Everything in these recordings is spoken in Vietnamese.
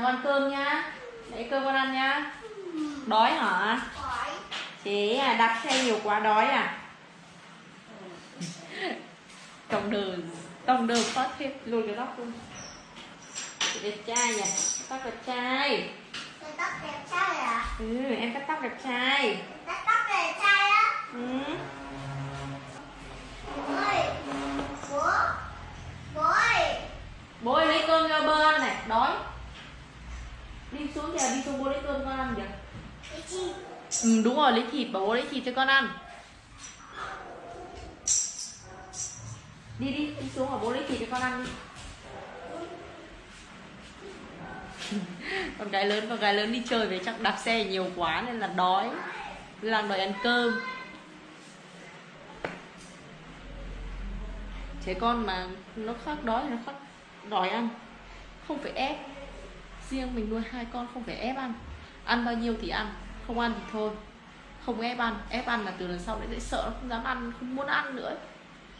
nào ăn cơm nhá. Lấy cơm con ăn nhá. Đói hả? Chế à đạp xe nhiều quá đói à? Tổng đờ tổng đờ phát thêm lùi cái tóc luôn. Chị đẹp trai nhỉ? Tóc đẹp trai. Tóc đẹp trai à? ừ em cắt tóc đẹp trai. Tôi tóc đẹp trai á? ừ Ôi, bố, bố ơi, bố ơi lấy cơm cho bơ ăn này đói kìa đi xuống bố lấy cơm con ăn kìa ừ đúng rồi lấy thịt bảo bố lấy thịt cho con ăn. Đi đi đi xuống bảo bố lấy thịt cho con ăn đi. Con gái lớn con gái lớn đi chơi về chắc đạp xe nhiều quá nên là đói. Đang đòi ăn cơm. Trẻ con mà nó khác đói nó khác đòi ăn. Không phải ép riêng mình nuôi hai con không phải ép ăn. Ăn bao nhiêu thì ăn, không ăn thì thôi. Không ép ăn ép ăn là từ lần sau lại sợ nó không dám ăn, không muốn ăn nữa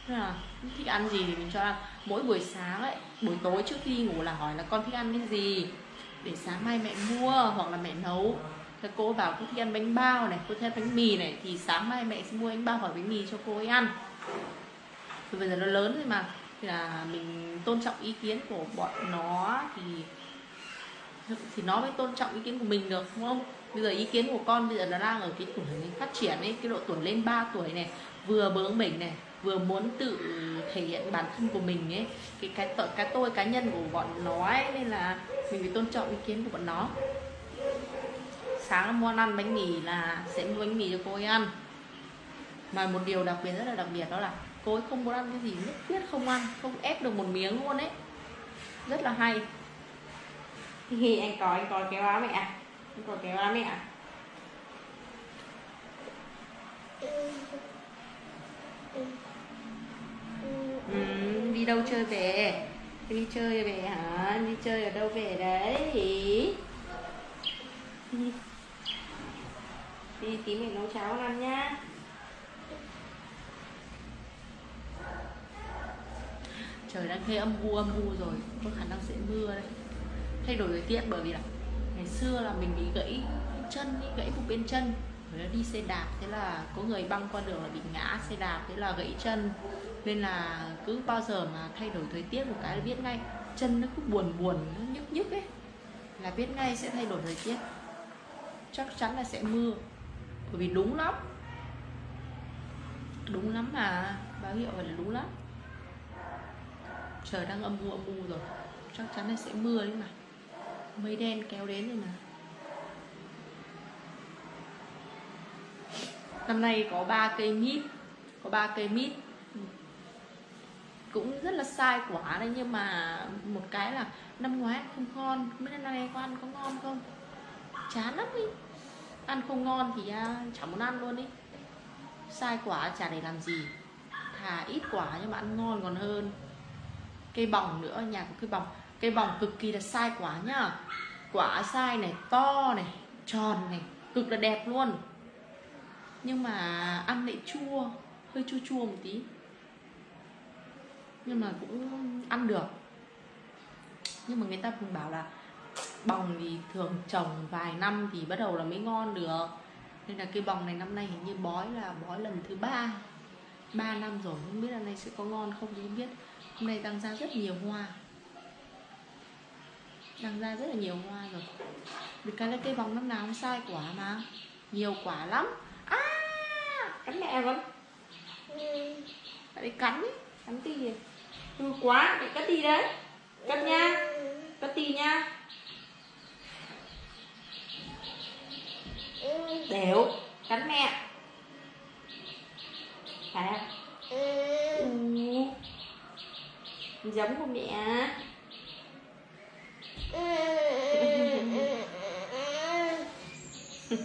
Nên là thích ăn gì thì mình cho ăn. Mỗi buổi sáng ấy, buổi tối trước khi ngủ là hỏi là con thích ăn cái gì? Để sáng mai mẹ mua hoặc là mẹ nấu. Thế cô bảo cô thích ăn bánh bao này, cô thích ăn bánh mì này, thì sáng mai mẹ sẽ mua bánh bao hoặc bánh mì cho cô ấy ăn. Thì bây giờ nó lớn rồi mà, thì là mình tôn trọng ý kiến của bọn nó thì thì nó mới tôn trọng ý kiến của mình được, đúng không? Bây giờ ý kiến của con bây giờ nó đang ở cái tuổi phát triển ấy, cái độ tuổi lên 3 tuổi này, vừa bướng bỉnh này, vừa muốn tự thể hiện bản thân của mình ấy, cái cái tội, cái tôi cá nhân của bọn nó ấy, nên là mình phải tôn trọng ý kiến của bọn nó. Sáng muốn ăn bánh mì là sẽ mua bánh mì cho cô ấy ăn. Mà một điều đặc biệt rất là đặc biệt đó là cô ấy không muốn ăn cái gì, nhất quyết không ăn, không ép được một miếng luôn ấy. Rất là hay hi anh có anh có kéo áo mẹ à? anh có kéo áo mẹ à? ừ, đi đâu chơi về? Đi chơi về hả? Đi chơi ở đâu về đấy? Đi đi tí mình nấu cháo ăn nhá. Trời đang hơi âm u âm u rồi. Có khả năng sẽ mưa đây thay đổi thời tiết bởi vì là ngày xưa là mình bị gãy chân ý, gãy một bên chân. Rồi đi xe đạp thế là có người băng qua đường là bị ngã xe đạp thế là gãy chân. Nên là cứ bao giờ mà thay đổi thời tiết một cái là biết ngay. Chân nó cứ buồn buồn nó nhức nhức ấy. Là biết ngay sẽ thay đổi thời tiết. Chắc chắn là sẽ mưa. Bởi vì đúng lắm. Đúng lắm mà. Báo hiệu là đúng lắm. Trời đang âm u âm u rồi. Chắc chắn là sẽ mưa đấy mà mây đen kéo đến rồi mà. Năm nay có ba cây mít, có ba cây mít. Ừ. Cũng rất là sai quả đấy, nhưng mà một cái là năm ngoái không ngon, không biết năm nay có ăn có ngon không? Chán lắm đi ăn không ngon thì à, chẳng muốn ăn luôn đi sai quả chả để làm gì. Thà ít quả nhưng mà ăn ngon còn hơn. Cây bỏng nữa, nhà có cây bỏng cây bòng cực kỳ là sai quả nhá. Quả sai này, to này, tròn này, cực là đẹp luôn. Nhưng mà ăn lại chua, hơi chua chua một tí. Nhưng mà cũng ăn được. Nhưng mà người ta cũng bảo là bòng thì thường trồng vài năm thì bắt đầu là mới ngon được. Nên là cây bòng này năm nay hình như bói là, bói lần thứ ba. Ba năm rồi, không biết là nay sẽ có ngon không thì không biết. Hôm nay tăng ra rất nhiều hoa đang ra rất là nhiều hoa rồi. Vì cái là cây bóng năm nào cũng sai quả mà. Nhiều quả lắm. À cắn mẹ con. Phải vì cắn ấy cắn tì gì? Hư quá để cắt tì đấy. Cắt nha, cắt tì nha. Đều, cắn mẹ. Phải không? Ừ. giống của mẹ. 嗯嗯嗯嗯嗯，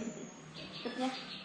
哼，来。